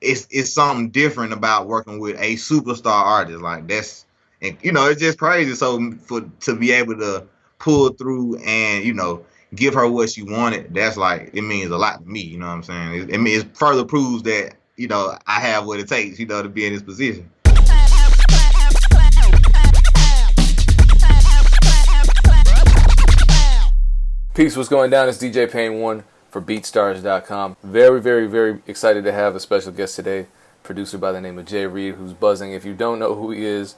it's it's something different about working with a superstar artist. Like that's and you know it's just crazy. So for to be able to pull through and you know give her what she wanted, that's like it means a lot to me. You know what I'm saying? It, it means it further proves that you know I have what it takes. You know to be in this position. Peace, what's going down? It's DJ Pain One for BeatStars.com. Very, very, very excited to have a special guest today, producer by the name of Jay Reid, who's buzzing. If you don't know who he is,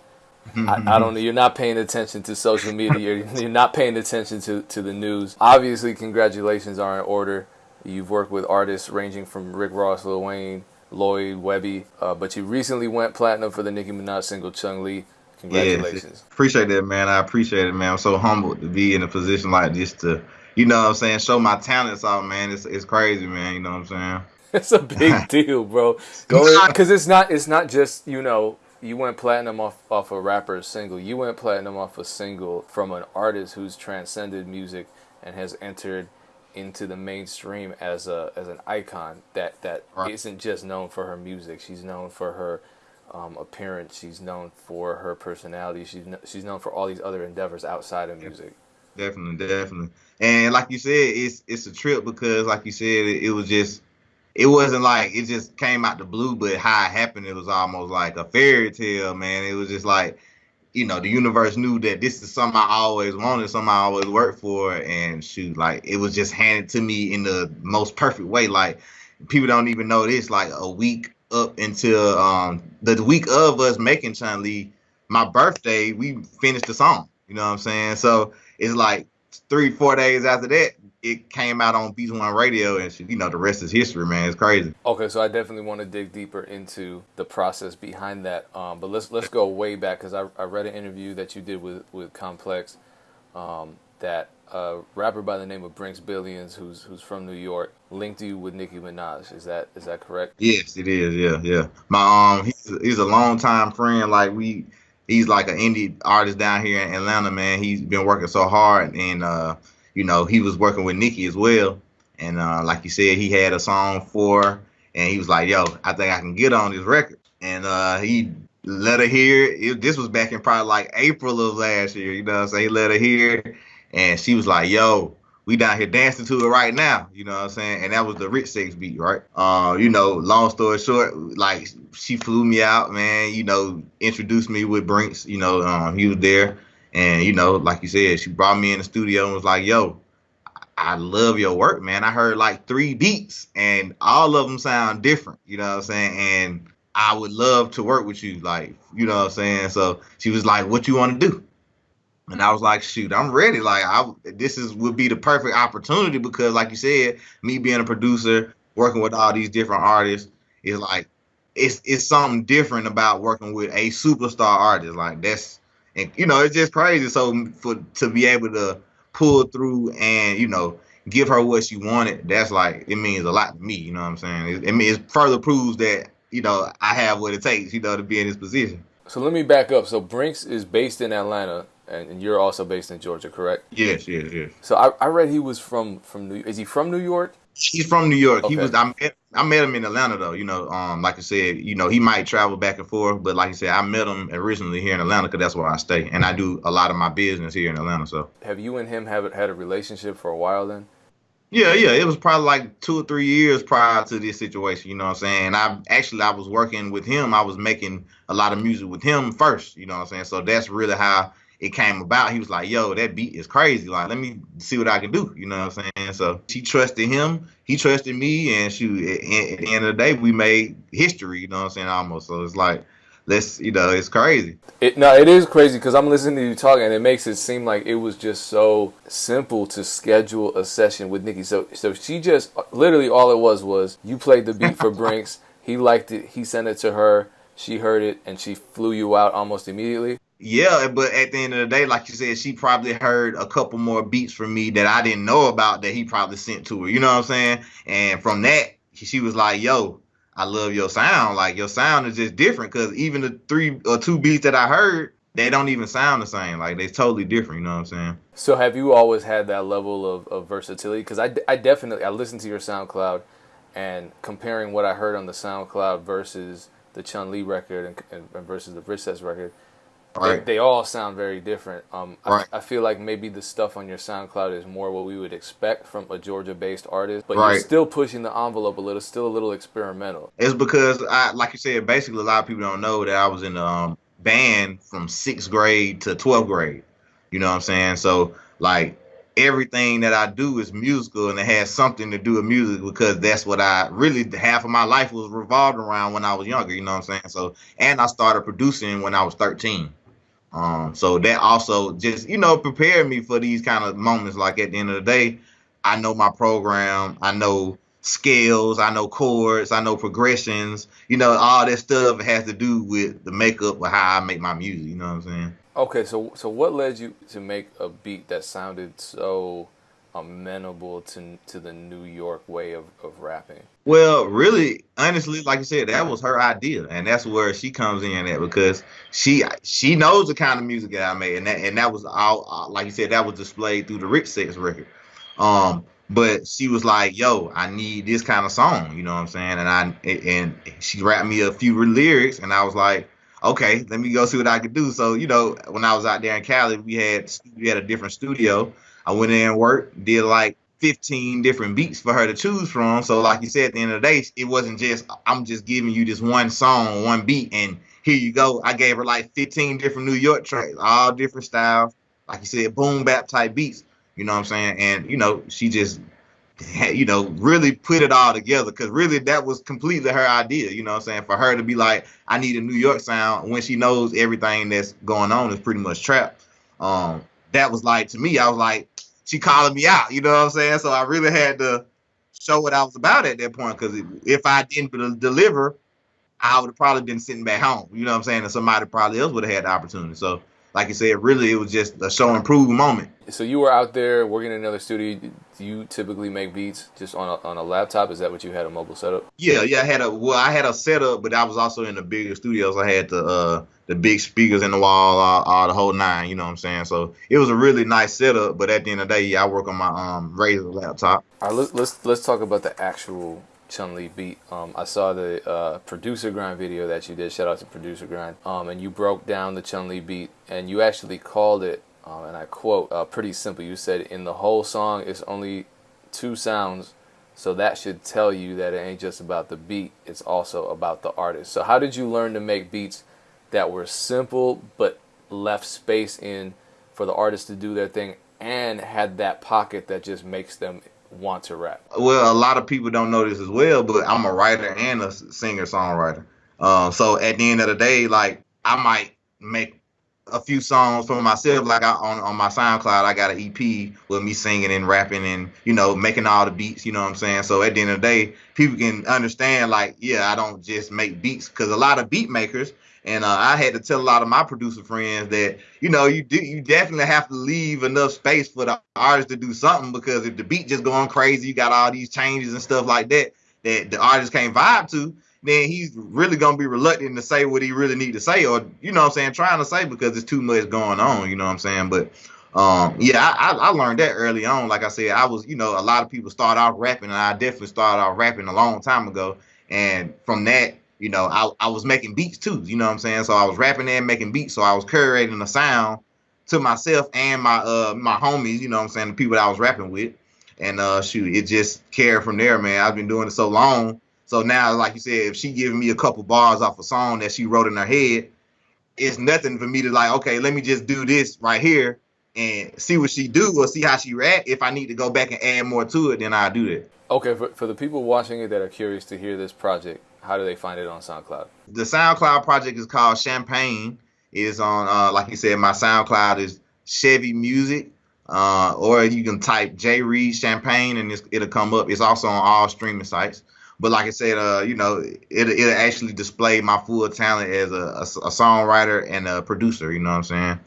I, I, don't know. You're not paying attention to social media. You're, you're not paying attention to, to the news. Obviously, congratulations are in order. You've worked with artists ranging from Rick Ross, Lil Wayne, Lloyd, Webbie, uh, but you recently went platinum for the Nicki Minaj single Chun Li. Congratulations. Yeah, appreciate that, man. I appreciate it, man. I'm so humbled to be in a position like this to you know what I'm saying, show my talents off, man. It's it's crazy, man. You know what I'm saying? It's a big deal, bro. Because it's not it's not just you know you went platinum off off a rapper's single. You went platinum off a single from an artist who's transcended music and has entered into the mainstream as a as an icon that that right. not just known for her music. She's known for her um, appearance. She's known for her personality. She's she's known for all these other endeavors outside of music. Definitely, definitely. And like you said, it's it's a trip because, like you said, it, it was just it wasn't like it just came out the blue, but how it happened, it was almost like a fairy tale, man. It was just like, you know, the universe knew that this is something I always wanted, something I always worked for, and shoot, like it was just handed to me in the most perfect way. Like people don't even know this. Like a week up until um the week of us making Chun Li, my birthday, we finished the song. You know what I'm saying? So it's like three, four days after that, it came out on Beats One Radio, and you know the rest is history, man. It's crazy. Okay, so I definitely want to dig deeper into the process behind that. Um, but let's let's go way back because I, I read an interview that you did with with Complex um, that a rapper by the name of Brinx Billions, who's who's from New York, linked you with Nicki Minaj. Is that is that correct? Yes, it is. Yeah, yeah. My um, he's, he's a long time friend. Like we he's like an indie artist down here in Atlanta, man. He's been working so hard, and uh, you know, he was working with Nicki as well. And uh, like you said, he had a song for, and he was like, "Yo, I think I can get on this record." And uh, he let her hear. It, this was back in probably like April of last year. You know, what I'm saying he let her hear, and she was like, "Yo, we down here dancing to it right now, you know what I'm saying? And that was the Rich Sex beat, right? Uh, you know, long story short, like she flew me out, man, you know, introduced me with Brinx, you know, um, he was there. And, you know, like you said, she brought me in the studio and was like, yo, I love your work, man. I heard like three beats and all of them sound different, you know what I'm saying? And I would love to work with you, like, you know what I'm saying? So she was like, what you want to do? And I was like, shoot, I'm ready. Like, I this is would be the perfect opportunity because, like you said, me being a producer, working with all these different artists is like, it's it's something different about working with a superstar artist. Like that's, and you know, it's just crazy. So for to be able to pull through and you know give her what she wanted, that's like it means a lot to me. You know what I'm saying? It, it it further proves that you know I have what it takes. You know to be in this position. So let me back up. So Brinx is based in Atlanta and you're also based in Georgia, correct? Yes, yes, yes. So I, I read he was from from New. Is he from New York? He's from New York. Okay. He was. I met, I met him in Atlanta though. You know, um, like I said, you know, he might travel back and forth, but like I said, I met him originally here in Atlanta because that's where I stay, and I do a lot of my business here in Atlanta. So. Have you and him have had a relationship for a while then? Yeah, yeah. It was probably like two or three years prior to this situation, you know what I'm saying? I actually I was working with him. I was making a lot of music with him first, you know what I'm saying? So that's really how it came about, he was like, "Yo, that beat is crazy. Like, let me see what I can do." You know what I'm saying? So she trusted him, he trusted me, and she. At, the end of the day, we made history. You know what I'm saying? Almost. So it's like, let's, you know, it's crazy. It no, it is crazy because I'm listening to you talking, and it makes it seem like it was just so simple to schedule a session with Nicki. So, so she just literally all it was was you played the beat for Brinx. he liked it. He sent it to her. She heard it, and she flew you out almost immediately. Yeah, but at the end of the day, like you said, she probably heard a couple more beats from me that I didn't know about that he probably sent to her. You know what I'm saying? And from that, she was like, "Yo, I love your sound. Like your sound is just different because even the three or two beats that I heard, they don't even sound the same. Like they're totally different. You know what I'm saying? So have you always had that level of, of versatility? Because I, I definitely I listened to your SoundCloud, and comparing what I heard on the SoundCloud versus the Chun Li record and, and, versus the Princess record, right. they, they, all sound very different. Um, right. I, I, feel like maybe the stuff on your SoundCloud is more what we would expect from a Georgia-based artist, but right. you're still pushing the envelope a little, still a little experimental. It's because, I, like you said, basically a lot of people don't know that I was in a um, band from sixth grade to twelfth grade. You know what I'm saying? So like everything that I do is musical and it has something to do with music because that's what I really half of my life was revolved around when I was younger, you know what I'm saying? So and I started producing when I was 13. Um so that also just, you know, prepared me for these kind of moments like at the end of the day, I know my program, I know scales, I know chords, I know progressions, you know, all that stuff has to do with the makeup of how I make my music, you know what I'm saying? Okay, so so what led you to make a beat that sounded so amenable to to the New York way of, of rapping? Well, really, honestly, like I said, that was her idea, and that's where she comes in at because she she knows the kind of music that I made, and that and that was all like you said, that was displayed through the Rich Sex record. Um, but she was like, "Yo, I need this kind of song," you know what I'm saying? And I and she rapped me a few lyrics, and I was like okay, let me go see what I could do. So, you know, when I was out there in Cali, we had we had a different studio. I went in and worked, did like 15 different beats for her to choose from. So, like you said, at the end of the day, it wasn't just I'm just giving you this one song, one beat, and here you go. I gave her like 15 different New York tracks, all different styles. Like you said, boom bap type beats. You know what I'm saying? And you know, she just you know, really put it all together because really that was completely her idea, you know what I'm saying? For her to be like, I need a New York sound when she knows everything that's going on is pretty much trap. Um, that was like to me, I was like, she calling me out, you know what I'm saying? So I really had to show what I was about at that point because if I didn't deliver, I would have probably been sitting back home, you know what I'm saying? And somebody probably else would have had the opportunity. So like you said, really it was just a show and prove moment. So you were out there working in another studio. Do you typically make beats just on a, on a laptop? Is that what you had a mobile setup? Yeah, yeah. I had a well, I had a setup, but I was also in the bigger studios. I had the uh, the big speakers in the wall, all, all, the whole nine. You know what I'm saying? So it was a really nice setup. But at the end of the day, yeah, I work on my um Razer laptop. All right, let's let's let's talk about the actual Chun Li beat. Um, I saw the uh, producer grind video that you did. Shout out to producer grind. Um, and you broke down the Chun Li beat, and you actually called it, um, and I quote, uh, pretty simple. You said in the whole song, it's only two sounds, so that should tell you that it ain't just about the beat. It's also about the artist. So how did you learn to make beats that were simple but left space in for the artist to do their thing and had that pocket that just makes them want to rap? Well, a lot of people don't know this as well, but I'm a writer and a singer songwriter. Uh, so at the end of the day, like I might make a few songs for myself. Like I, on on my SoundCloud, I got an EP with me singing and rapping and you know making all the beats. You know what I'm saying? So at the end of the day, people can understand like, yeah, I don't just make beats because a lot of beat makers and uh, I had to tell a lot of my producer friends that you know you do you definitely have to leave enough space for the artist to do something because if the beat just going crazy, you got all these changes and stuff like that that the artist can't vibe to, then he's really gonna be reluctant to say what he really need to say or you know what I'm saying trying to say because there's too much going on. You know what I'm saying? But um, yeah, I, I learned that early on. Like I said, I was you know a lot of people start off rapping and I definitely started off rapping a long time ago, and from that you know, I, I was making beats too, you know what I'm saying? So I was rapping and making beats. So I was curating the sound to myself and my uh my homies, you know what I'm saying, the people that I was rapping with. And uh shoot, it just carried from there, man. I've been doing it so long. So now, like you said, if she giving me a couple bars off a song that she wrote in her head, it's nothing for me to like, okay, let me just do this right here and see what she do or see how she react. If I need to go back and add more to it, then I'll do that. Okay, for, for the people watching it that are curious to hear this project, how do they find it on SoundCloud? The SoundCloud project is called Champagne. It is on, uh, like you said, my SoundCloud is Chevi Muzic. Uh, or you can type J Reid Champagne and it'll come up. It's also on all streaming sites. But like I said, uh, you know, it it'll actually display my full talent as a, a, a, songwriter and a producer. You know what I'm saying?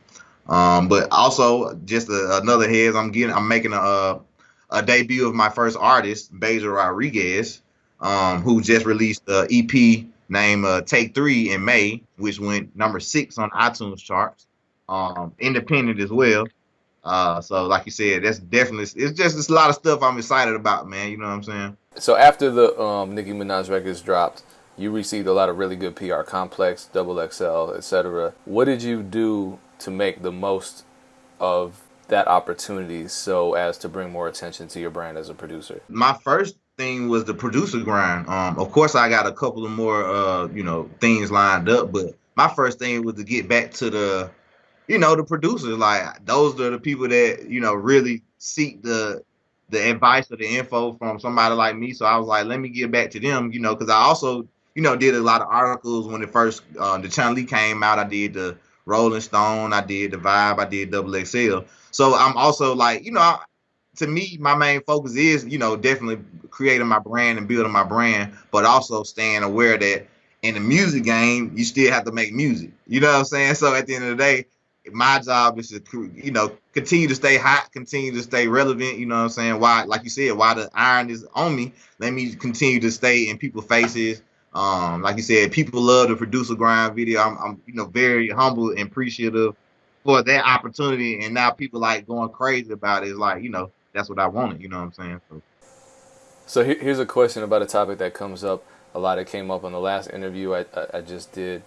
Um, but also just a, another heads. I'm getting, I'm making a a debut of my first artist, Beja Rodriguez um, who just released the EP named uh, Take Three in May, which went number six on iTunes charts. Um, independent as well. Uh, so like you said, that's definitely it's just it's a lot of stuff I'm excited about, man. You know what I'm saying? So after the um, Nicki Minaj records dropped, you received a lot of really good PR, Complex, Double XL, etc. What did you do to make the most of that opportunity so as to bring more attention to your brand as a producer? My first thing was the producer grind. Um, of course, I got a couple of more, uh, you know, things lined up, but my first thing was to get back to the, you know, the producers. Like those are the people that you know really seek the the advice or the info from somebody like me. So I was like, let me get back to them, you know, because I also, you know, did a lot of articles when it first uh, the Chun Li came out. I did the Rolling Stone, I did the Vibe, I did Double XL. So I'm also like, you know, to me, my main focus is, you know, definitely creating my brand and building my brand, but also staying aware that in the music game, you still have to make music. You know what I'm saying? So at the end of the day, my job is to, you know, continue to stay hot, continue to stay relevant. You know what I'm saying? Why, like you said, why the iron is on me, let me continue to stay in people's faces. Um, like you said, people love the producer grind video. I'm, I'm, you know, very humble and appreciative for that opportunity. And now people like going crazy about it. It's like, you know, that's what I wanted. You know what I'm saying? So, so here's a question about a topic that comes up a lot. It came up on the last interview I, I, I just did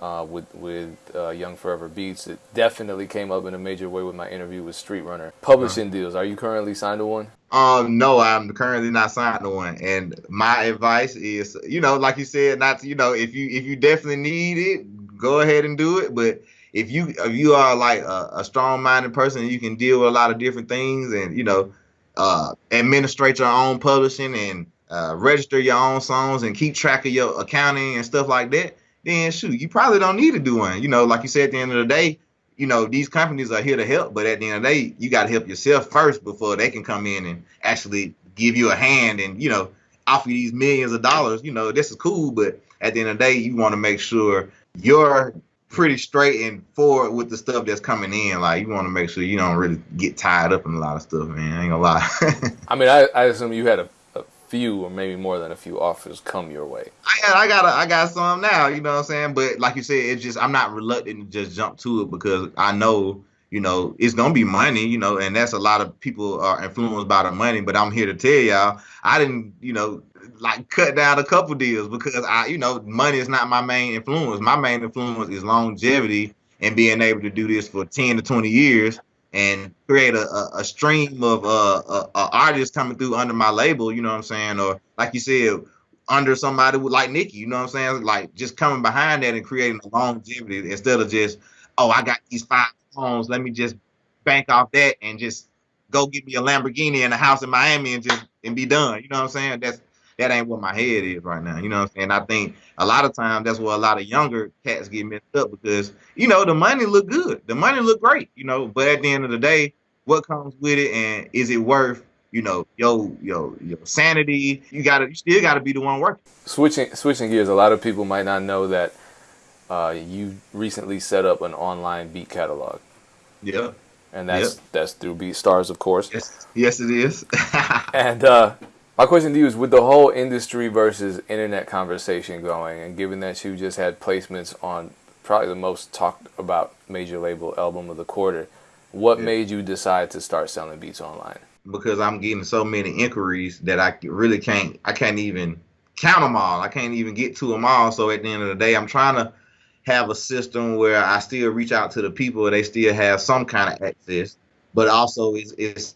uh, with with uh, Young Forever Beats. It definitely came up in a major way with my interview with Street Runner. Publishing uh-huh. deals. Are you currently signed to one? Um, no, I'm currently not signed to one. And my advice is, you know, like you said, not to, you know, if you if you definitely need it, go ahead and do it. But if you if you are like a, a strong minded person, you can deal with a lot of different things, and you know, uh, administrate your own publishing and uh, register your own songs and keep track of your accounting and stuff like that. Then shoot, you probably don't need to do one. You know, like you said, at the end of the day, you know, these companies are here to help, but at the end of the day, you got to help yourself first before they can come in and actually give you a hand and, you know, offer you these millions of dollars. You know, this is cool, but at the end of the day, you want to make sure you're pretty straight and forward with the stuff that's coming in. Like you want to make sure you don't really get tied up in a lot of stuff, man. I ain't gonna lie. I mean, I, I assume you had a, a, few or maybe more than a few offers come your way. I, I got a, I got some now. You know what I'm saying? But like you said, it's just I'm not reluctant to just jump to it because I know you know it's gonna be money. You know, and that's a lot of people are influenced by the money. But I'm here to tell y'all, I didn't you know like cut down a couple deals because I, you know, money is not my main influence. My main influence is longevity and being able to do this for 10 to 20 years and create a, a, a stream of uh, uh, artists coming through under my label, you know what I'm saying? Or like you said, under somebody like Nicki, you know what I'm saying? Like just coming behind that and creating a longevity instead of just, oh, I got these five homes, let me just bank off that and just go get me a Lamborghini and a house in Miami and just and be done. You know what I'm saying? That's that ain't what my head is right now. You know what I'm saying? I think a lot of times that's where a lot of younger cats get messed up because, you know, the money look good. The money look great, you know, but at the end of the day, what comes with it and is it worth, you know, yo, yo, your sanity? You gotta you still gotta be the one working. Switching switching gears, a lot of people might not know that uh, you recently set up an online beat catalog. Yeah. And that's yep. that's through BeatStars, of course. Yes, yes, it is. and uh, my question to you is with the whole industry versus internet conversation going, and given that you just had placements on probably the most talked about major label album of the quarter, what yeah. made you decide to start selling beats online? Because I'm getting so many inquiries that I really can't, I can't even count them all. I can't even get to them all. So at the end of the day, I'm trying to have a system where I still reach out to the people, they still have some kind of access, but also it's it's,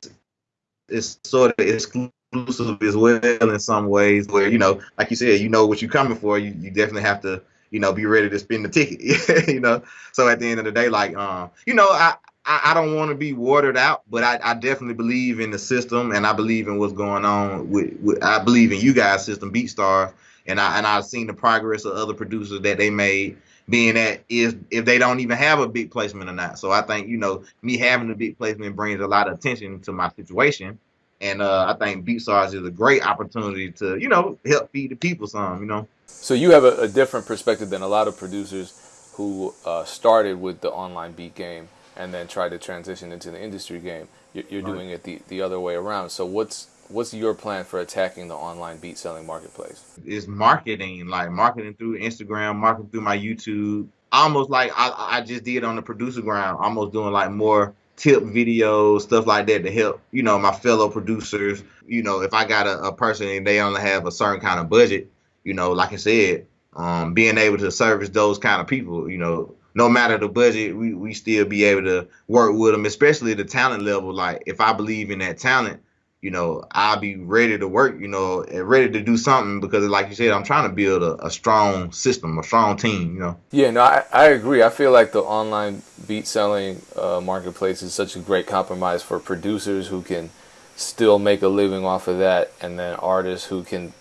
it's sort of exclusive exclusive as well in some ways where you know like you said you know what you're coming for. You, you definitely have to you know be ready to spend the ticket you know. So at the end of the day like um you know i I, don't want to be watered out, but I, I, definitely believe in the system, and I believe in what's going on with, with I believe in you guys' system, BeatStar, and I and I've seen the progress of other producers that they made. Being that is if they don't even have a big placement or not, so I think you know me having a big placement brings a lot of attention to my situation, and uh, I think BeatStars is a great opportunity to, you know, help feed the people some, you know. So you have a, a different perspective than a lot of producers who uh, started with the online beat game and then tried to transition into the industry game. You're, you're right. doing it the, the other way around. So what's what's your plan for attacking the online beat selling marketplace? It's marketing, like marketing through Instagram, marketing through my YouTube. Almost like I, I just did on the producer grind, almost doing like more tip videos, stuff like that to help, you know, my fellow producers. You know, if I got a, a person and they only have a certain kind of budget, you know, like I said, um, being able to service those kind of people, you know, no matter the budget, we, we still be able to work with them, especially the talent level. Like if I believe in that talent, you know, I'll be ready to work, you know, and ready to do something because, like you said, I'm trying to build a, a strong system, a strong team, you know. Yeah, no, I, I agree. I feel like the online beat selling uh, marketplace is such a great compromise for producers who can still make a living off of that, and then artists who can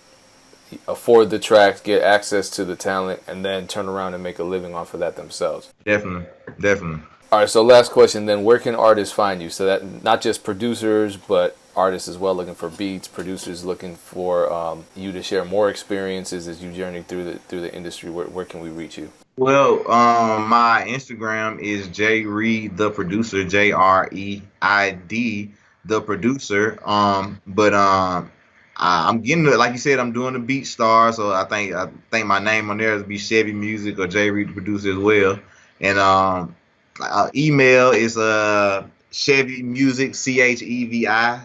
afford the tracks, get access to the talent, and then turn around and make a living off of that themselves. Definitely, definitely. All right, so last question then, where can artists find you? So that not just producers, but artists as well looking for beats, producers looking for um, you to share more experiences as you journey through the through the industry. Where, where can we reach you? Well, um, my Instagram is J Reid the producer, J R E I D the producer. Um, but um, I, I'm getting like you said, I'm doing the Beat Star, so I think I think my name on there is be Chevi Muzic or J Reid the producer as well. And um, uh, email is uh Chevi Muzic C H E V I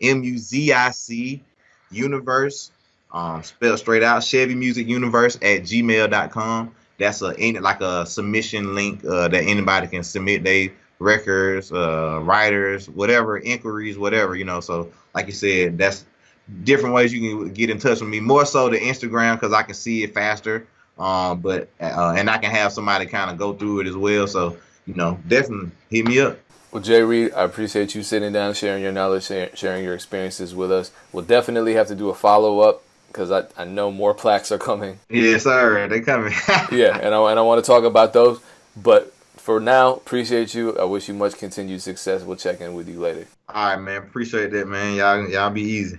M U Z I C Universe, um, spelled straight out, Chevi Muzic Universe at gmail.com. That's a any like a submission link uh, that anybody can submit they records, uh, writers, whatever, inquiries, whatever, you know. So, like you said, that's different ways you can get in touch with me. More so the Instagram because I can see it faster. Um, but uh, and I can have somebody kind of go through it as well. So, you know, definitely hit me up. Well, Jay Reid, I appreciate you sitting down, sharing your knowledge, sharing your experiences with us. We'll definitely have to do a follow up because I, I know more plaques are coming. Yes, sir. they're coming. yeah, and I, and I want to talk about those. But for now, appreciate you. I wish you much continued success. We'll check in with you later. All right, man. Appreciate that, man. Y'all, y'all be easy.